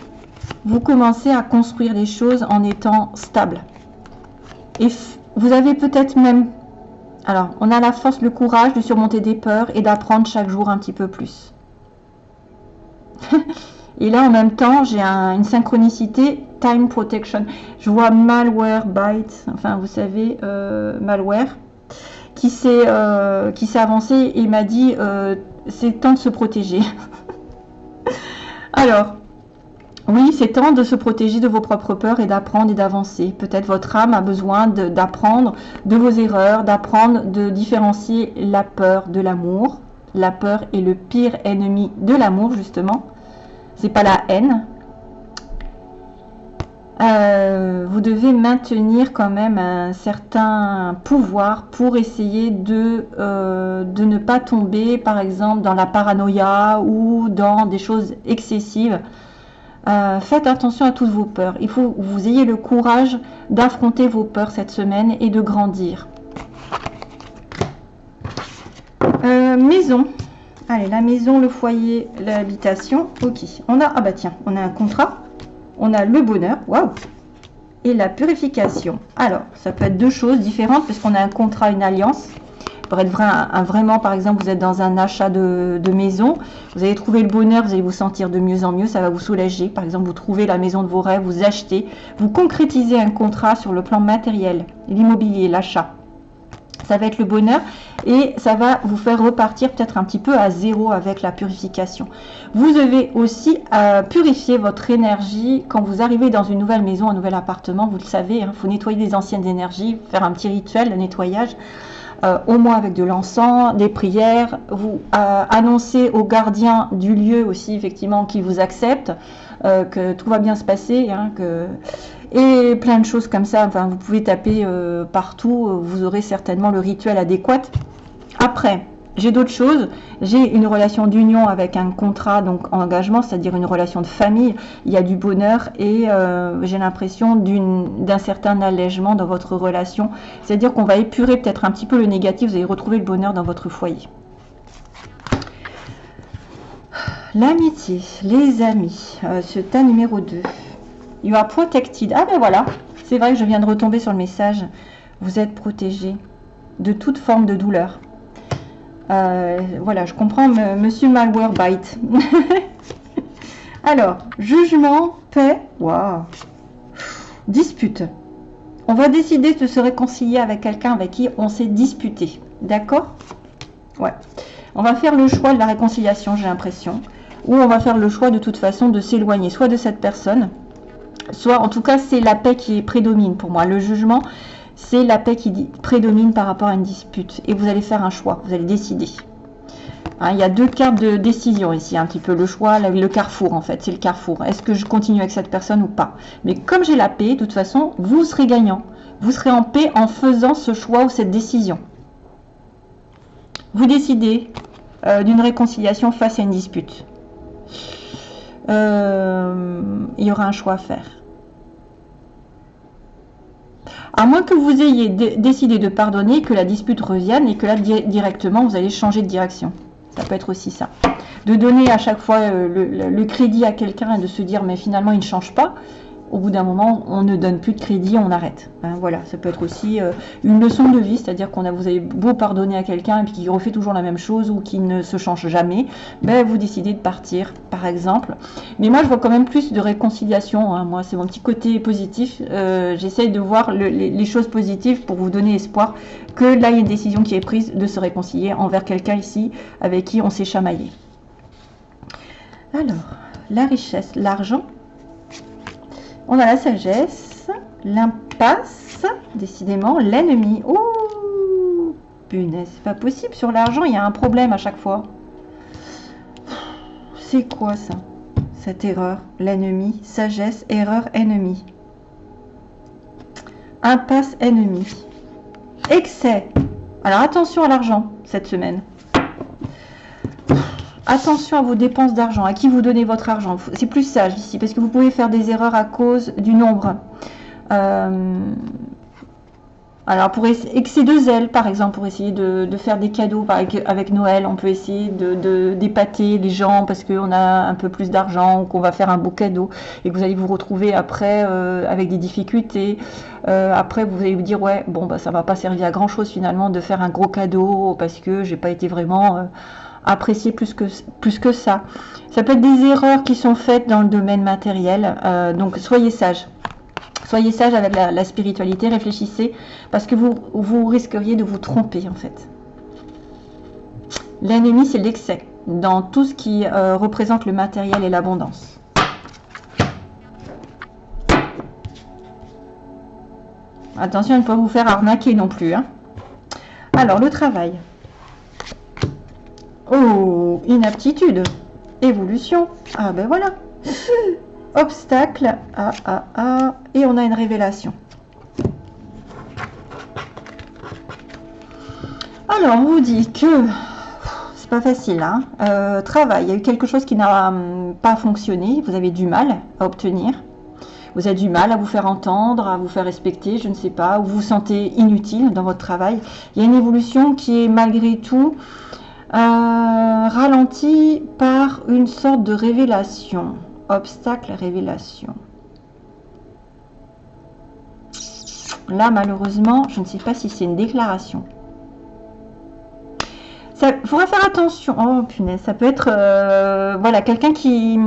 Vous commencez à construire des choses en étant stable. Et vous avez peut-être même alors, on a la force, le courage de surmonter des peurs et d'apprendre chaque jour un petit peu plus. et là, en même temps, j'ai une synchronicité time protection. Je vois malware byte, enfin, vous savez, euh, malware, qui s'est euh, avancé et m'a dit euh, c'est temps de se protéger. Alors, oui, c'est temps de se protéger de vos propres peurs et d'apprendre et d'avancer. Peut-être votre âme a besoin d'apprendre de, vos erreurs, d'apprendre de différencier la peur de l'amour. La peur est le pire ennemi de l'amour, justement. C'est pas la haine. Euh, vous devez maintenir quand même un certain pouvoir pour essayer de, euh, de ne pas tomber, par exemple, dans la paranoïa ou dans des choses excessives. Euh, faites attention à toutes vos peurs. Il faut que vous ayez le courage d'affronter vos peurs cette semaine et de grandir. Maison. Allez, la maison, le foyer, l'habitation. Ok. On a, ah bah tiens, on a un contrat. On a le bonheur. Waouh Et la purification. Alors, ça peut être deux choses différentes parce qu'on a un contrat, une alliance pour être vraiment, par exemple, vous êtes dans un achat de, maison, vous allez trouver le bonheur, vous allez vous sentir de mieux en mieux, ça va vous soulager. Par exemple, vous trouvez la maison de vos rêves, vous achetez, vous concrétisez un contrat sur le plan matériel, l'immobilier, l'achat. Ça va être le bonheur et ça va vous faire repartir peut-être un petit peu à zéro avec la purification. Vous devez aussi purifier votre énergie quand vous arrivez dans une nouvelle maison, un nouvel appartement. Vous le savez, il hein, faut nettoyer les anciennes énergies, faire un petit rituel de nettoyage. Euh, au moins avec de l'encens, des prières. Vous euh, annoncez aux gardiens du lieu aussi, effectivement, qui vous acceptent, euh, que tout va bien se passer, hein, que... et plein de choses comme ça. Enfin, vous pouvez taper partout, vous aurez certainement le rituel adéquat. Après, j'ai d'autres choses. J'ai une relation d'union avec un contrat, donc engagement, c'est-à-dire une relation de famille. Il y a du bonheur et euh, j'ai l'impression d'un certain allègement dans votre relation. C'est-à-dire qu'on va épurer peut-être un petit peu le négatif, vous allez retrouver le bonheur dans votre foyer. L'amitié, les amis, euh, ce tas numéro 2. You are protected. Ah ben voilà, c'est vrai que je viens de retomber sur le message. Vous êtes protégé de toute forme de douleur. Euh, voilà, je comprends Monsieur Malwarebyte. Alors, jugement, paix, waouh, dispute. On va décider de se réconcilier avec quelqu'un avec qui on s'est disputé. D'accord? Ouais. On va faire le choix de la réconciliation, j'ai l'impression. Ou on va faire le choix de toute façon de s'éloigner, soit de cette personne, soit en tout cas c'est la paix qui prédomine pour moi. Le jugement, c'est la paix qui prédomine par rapport à une dispute. Et vous allez faire un choix, vous allez décider. Hein, il y a deux cartes de décision ici, un petit peu le choix, le carrefour en fait, c'est le carrefour. Est-ce que je continue avec cette personne ou pas? Mais comme j'ai la paix, de toute façon, vous serez gagnant. Vous serez en paix en faisant ce choix ou cette décision. Vous décidez euh, d'une réconciliation face à une dispute. Euh, il y aura un choix à faire. À moins que vous ayez décidé de pardonner, que la dispute revienne et que là, directement, vous allez changer de direction. Ça peut être aussi ça. De donner à chaque fois euh, le, crédit à quelqu'un et de se dire, mais finalement, il ne change pas au bout d'un moment, on ne donne plus de crédit, on arrête. Hein, voilà, ça peut être aussi euh, une leçon de vie, c'est-à-dire qu'on a, vous avez beau pardonner à quelqu'un et puis qu'il refait toujours la même chose ou qu'il ne se change jamais, ben vous décidez de partir, par exemple. Mais moi, je vois quand même plus de réconciliation. Hein. Moi, c'est mon petit côté positif. Euh, j'essaye de voir les, choses positives pour vous donner espoir que là, il y a une décision qui est prise de se réconcilier envers quelqu'un ici avec qui on s'est chamaillé. Alors, la richesse, l'argent on a la sagesse, l'impasse, décidément, l'ennemi. Oh, punaise, c'est pas possible. Sur l'argent, il y a un problème à chaque fois. C'est quoi ça? Cette erreur, l'ennemi, sagesse, erreur, ennemi. Impasse, ennemi. Excès. Alors attention à l'argent cette semaine. Attention à vos dépenses d'argent, à qui vous donnez votre argent. C'est plus sage ici, parce que vous pouvez faire des erreurs à cause du nombre. Euh, alors, pour excès de zèle, par exemple, pour essayer de, faire des cadeaux avec, Noël, on peut essayer de d'épater les gens parce qu'on a un peu plus d'argent ou qu'on va faire un beau cadeau et que vous allez vous retrouver après euh, avec des difficultés. Euh, après, vous allez vous dire, ouais, bon, bah, ça va pas servir à grand chose finalement de faire un gros cadeau parce que j'ai pas été vraiment apprécier plus que, plus que ça. Ça peut être des erreurs qui sont faites dans le domaine matériel, euh, donc soyez sages. Soyez sages avec la, spiritualité, réfléchissez, parce que vous, vous risqueriez de vous tromper en fait. L'ennemi, c'est l'excès dans tout ce qui euh, représente le matériel et l'abondance. Attention à ne pas vous faire arnaquer non plus. Hein. Alors, le travail. Oh, inaptitude. Évolution. Ah ben voilà. Obstacle. Ah, ah, ah. Et on a une révélation. Alors, on vous dit que c'est pas facile. Hein euh, travail, il y a eu quelque chose qui n'a hum, pas fonctionné. Vous avez du mal à obtenir. Vous avez du mal à vous faire entendre, à vous faire respecter, je ne sais pas, ou vous vous sentez inutile dans votre travail. Il y a une évolution qui est malgré tout euh, ralenti par une sorte de révélation. Obstacle, révélation. Là, malheureusement, je ne sais pas si c'est une déclaration. Il faudra faire attention. Oh punaise, ça peut être euh, voilà quelqu'un qui,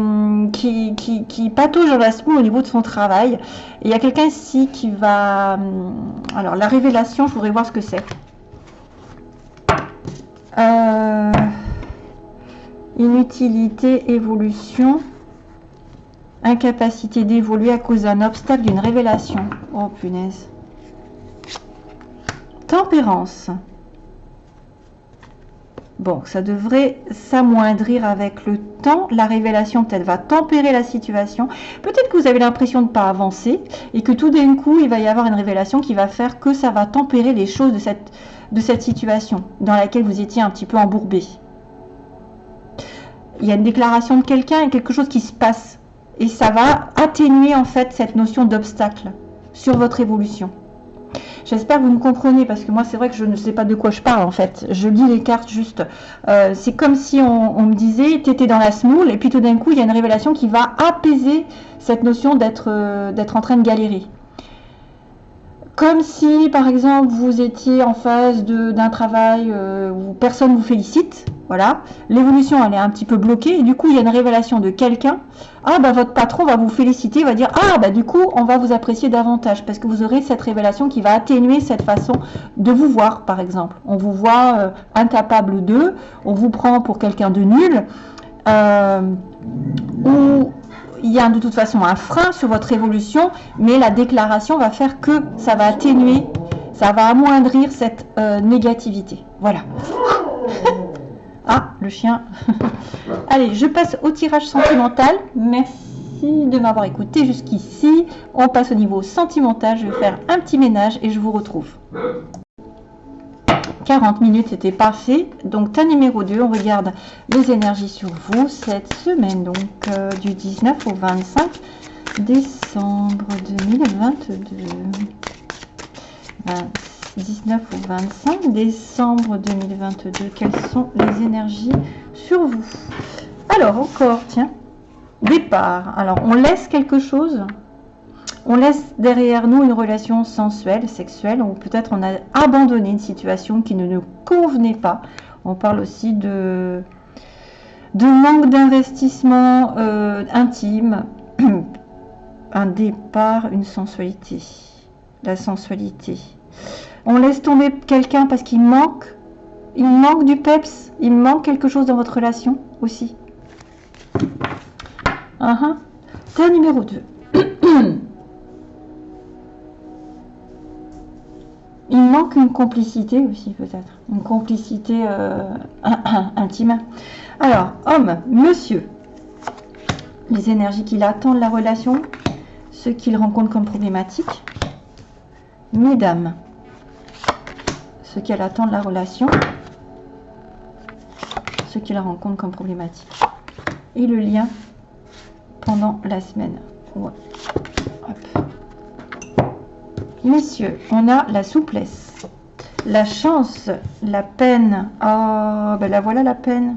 qui, qui, qui, patauge dans au niveau de son travail. Il y a quelqu'un ici qui va... Hum, alors, la révélation, je voudrais voir ce que c'est. Euh, inutilité, évolution, incapacité d'évoluer à cause d'un obstacle, d'une révélation. Oh punaise. Tempérance. Bon, ça devrait s'amoindrir avec le temps. La révélation peut-être va tempérer la situation. Peut-être que vous avez l'impression de ne pas avancer et que tout d'un coup, il va y avoir une révélation qui va faire que ça va tempérer les choses de cette, de cette situation dans laquelle vous étiez un petit peu embourbé. Il y a une déclaration de quelqu'un et quelque chose qui se passe. Et ça va atténuer en fait cette notion d'obstacle sur votre évolution. J'espère que vous me comprenez parce que moi c'est vrai que je ne sais pas de quoi je parle en fait. Je lis les cartes juste. Euh, c'est comme si on, me disait tu étais dans la smoule et puis tout d'un coup il y a une révélation qui va apaiser cette notion d'être euh, d'être en train de galérer comme si, par exemple, vous étiez en phase d'un travail euh, où personne vous félicite. Voilà, l'évolution elle est un petit peu bloquée et du coup il y a une révélation de quelqu'un. Ah bah votre patron va vous féliciter, va dire ah bah du coup on va vous apprécier davantage parce que vous aurez cette révélation qui va atténuer cette façon de vous voir par exemple. On vous voit euh, incapable d'eux, on vous prend pour quelqu'un de nul. Euh, ou il y a de toute façon un frein sur votre évolution, mais la déclaration va faire que ça va atténuer, ça va amoindrir cette euh, négativité. Voilà. Ah, le chien. Allez, je passe au tirage sentimental. Merci de m'avoir écouté jusqu'ici. On passe au niveau sentimental. Je vais faire un petit ménage et je vous retrouve. 40 minutes, c'était parfait. Donc, tas numéro 2, on regarde les énergies sur vous cette semaine, donc euh, du 19 au 25 décembre 2022. 19 au 25 décembre 2022. Quelles sont les énergies sur vous? Alors, encore, tiens, départ. Alors, on laisse quelque chose? On laisse derrière nous une relation sensuelle, sexuelle, ou peut-être on a abandonné une situation qui ne nous convenait pas. On parle aussi de, manque d'investissement euh, intime, un départ, une sensualité, la sensualité. On laisse tomber quelqu'un parce qu'il manque, il manque du peps, il manque quelque chose dans votre relation aussi. Uh numéro 2. il manque une complicité aussi peut-être, une complicité euh, intime. Alors, homme, monsieur, les énergies qu'il attend de la relation, ce qu'il rencontre comme problématique. Mesdames, ce qu'elle attend de la relation, ce qu'il rencontre comme problématique. Et le lien pendant la semaine. Messieurs, on a la souplesse, la chance, la peine. Oh, ben la voilà la peine.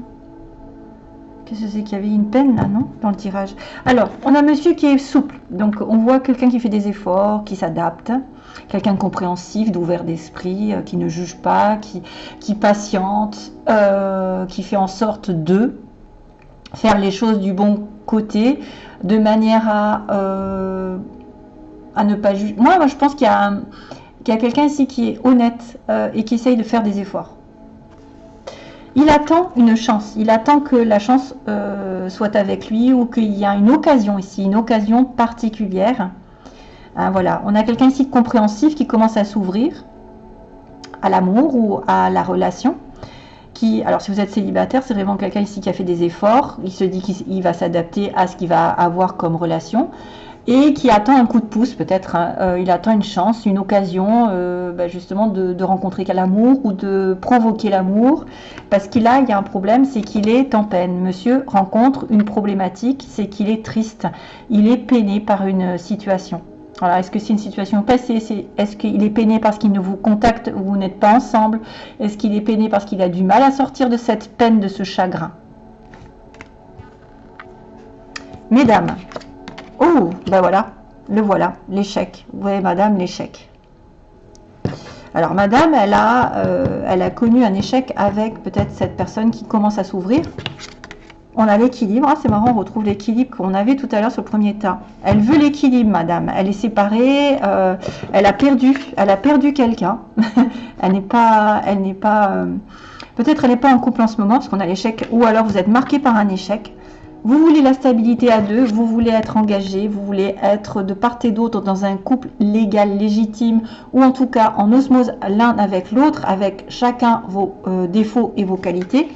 Qu'est-ce que c'est qu'il y avait une peine là, non Dans le tirage? Alors, on a monsieur qui est souple. Donc, on voit quelqu'un qui fait des efforts, qui s'adapte. Quelqu'un de compréhensif, d'ouvert d'esprit, euh, qui ne juge pas, qui, qui patiente, euh, qui fait en sorte de faire les choses du bon côté, de manière à... Euh, à ne pas juger. Moi, je pense qu'il y a, quelqu'un ici qui est honnête euh, et qui essaye de faire des efforts. Il attend une chance. Il attend que la chance euh, soit avec lui ou qu'il y a une occasion ici, une occasion particulière. Hein, voilà, on a quelqu'un ici de compréhensif qui commence à s'ouvrir à l'amour ou à la relation. Qui, alors si vous êtes célibataire, c'est vraiment quelqu'un ici qui a fait des efforts. Il se dit qu'il va s'adapter à ce qu'il va avoir comme relation et qui attend un coup de pouce peut-être. Hein. Euh, il attend une chance, une occasion euh, bah, justement de, rencontrer l'amour ou de provoquer l'amour. Parce qu'il a, il y a un problème, c'est qu'il est en peine. Monsieur rencontre une problématique, c'est qu'il est triste. Il est peiné par une situation. Voilà, est-ce que c'est une situation passée? Est-ce qu'il est peiné parce qu'il ne vous contacte ou vous n'êtes pas ensemble? Est-ce qu'il est peiné parce qu'il a du mal à sortir de cette peine, de ce chagrin? Mesdames, Oh, ben voilà, le voilà, l'échec. Vous voyez, madame, l'échec. Alors, madame, elle a, euh, elle a connu un échec avec peut-être cette personne qui commence à s'ouvrir. On a l'équilibre. Ah, c'est marrant, on retrouve l'équilibre qu'on avait tout à l'heure sur le premier tas. Elle veut l'équilibre, madame. Elle est séparée. Euh, elle a perdu. Elle a perdu quelqu'un. elle n'est pas... Elle n'est pas euh, Peut-être elle n'est pas en couple en ce moment parce qu'on a l'échec. Ou alors vous êtes marqué par un échec. Vous voulez la stabilité à deux, vous voulez être engagé, vous voulez être de part et d'autre dans un couple légal, légitime, ou en tout cas en osmose l'un avec l'autre, avec chacun vos euh, défauts et vos qualités.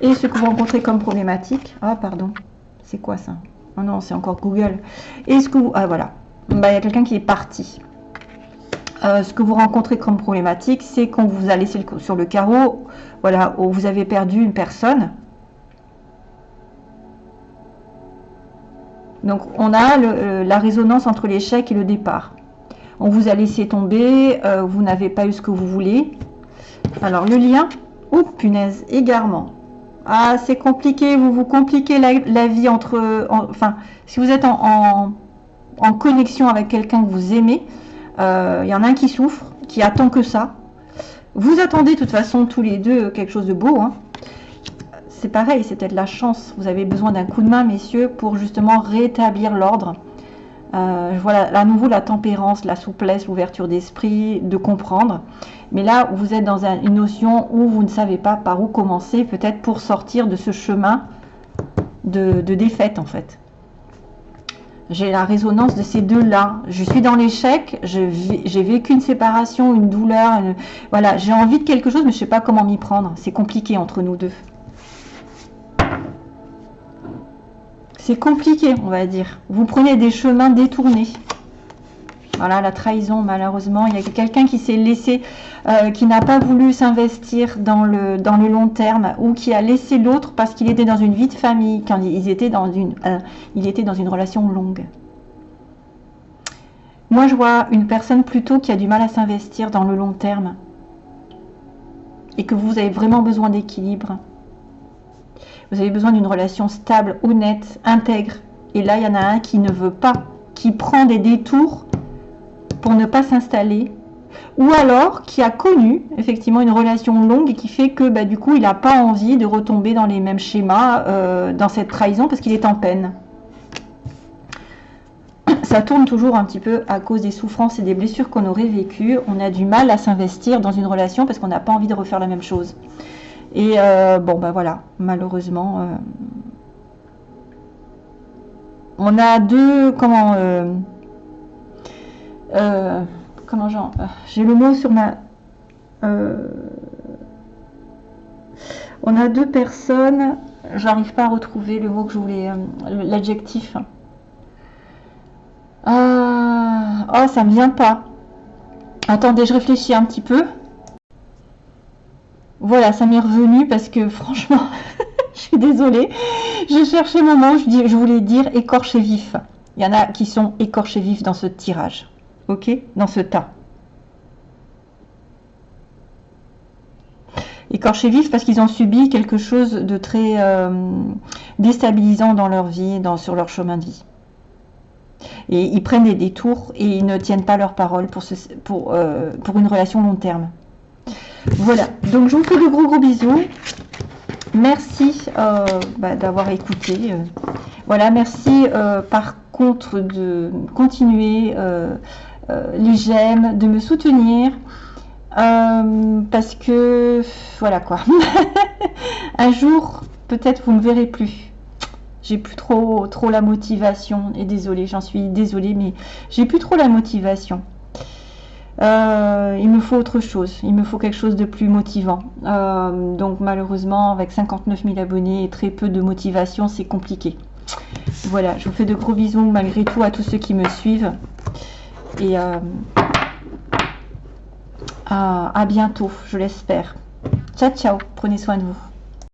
Et ce que vous rencontrez comme problématique, ah pardon, c'est quoi ça? Oh non, c'est encore Google. Et ce que vous, ah voilà, bah, il y a quelqu'un qui est parti. Euh, ce que vous rencontrez comme problématique, c'est qu'on vous a laissé sur le carreau, voilà, où vous avez perdu une personne, Donc on a euh, la résonance entre l'échec et le départ. On vous a laissé tomber, euh, vous n'avez pas eu ce que vous voulez. Alors le lien, oh punaise, égarement. Ah c'est compliqué, vous vous compliquez la, vie entre... enfin, si vous êtes en, connexion avec quelqu'un que vous aimez, Il y en a un qui souffre, qui attend que ça. Vous attendez de toute façon tous les deux quelque chose de beau. Hein. C'est pareil, c'est peut-être la chance. Vous avez besoin d'un coup de main, messieurs, pour justement rétablir l'ordre. Euh, voilà, à nouveau la tempérance, la souplesse, l'ouverture d'esprit, de comprendre. Mais là, vous êtes dans une notion où vous ne savez pas par où commencer, peut-être pour sortir de ce chemin de, défaite, en fait. J'ai la résonance de ces deux-là. Je suis dans l'échec, j'ai vécu une séparation, une douleur. voilà, j'ai envie de quelque chose, mais je ne sais pas comment m'y prendre. C'est compliqué entre nous deux. C'est compliqué, on va dire. Vous prenez des chemins détournés. Voilà, la trahison, malheureusement. Il y a quelqu'un qui s'est laissé, euh, qui n'a pas voulu s'investir dans le, long terme ou qui a laissé l'autre parce qu'il était dans une vie de famille, quand ils étaient dans une, euh, il était dans une relation longue. Moi, je vois une personne plutôt qui a du mal à s'investir dans le long terme et que vous avez vraiment besoin d'équilibre. Vous avez besoin d'une relation stable, honnête, intègre. Et là, il y en a un qui ne veut pas, qui prend des détours pour ne pas s'installer. Ou alors qui a connu effectivement une relation longue et qui fait que bah, du coup il n'a pas envie de retomber dans les mêmes schémas, euh, dans cette trahison parce qu'il est en peine. Ça tourne toujours un petit peu à cause des souffrances et des blessures qu'on aurait vécues. On a du mal à s'investir dans une relation parce qu'on n'a pas envie de refaire la même chose. Et euh, bon, ben voilà, malheureusement, euh, on a deux, comment, euh, comment j'ai le mot sur ma, on a deux personnes, j'arrive pas à retrouver le mot que je voulais, l'adjectif. oh, ça me vient pas. Attendez, je réfléchis un petit peu. Voilà, ça m'est revenu parce que franchement, je suis désolée. Je cherchais mon mot, je, je voulais dire écorché vif. Il y en a qui sont écorchés vifs dans ce tirage. Ok? Dans ce tas. Écorchés vifs parce qu'ils ont subi quelque chose de très euh, déstabilisant dans leur vie, dans, sur leur chemin de vie. Et ils prennent des détours et ils ne tiennent pas leur parole euh, pour une relation long terme. Voilà, donc je vous fais de gros gros bisous. Merci euh, bah, d'avoir écouté. Euh. voilà, merci euh, par contre de continuer les j'aime, de me soutenir. parce que, voilà quoi. Un jour, peut-être vous ne me verrez plus. J'ai plus trop, trop la motivation. Et désolée, j'en suis désolée, mais j'ai plus trop la motivation. Euh, il me faut autre chose, il me faut quelque chose de plus motivant. Euh, donc malheureusement, avec 59 000 abonnés et très peu de motivation, c'est compliqué. Voilà, je vous fais de gros bisous malgré tout à tous ceux qui me suivent. Et euh, à bientôt, je l'espère. Ciao, ciao, prenez soin de vous.